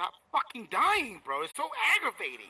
Not fucking dying, bro. It's so aggravating.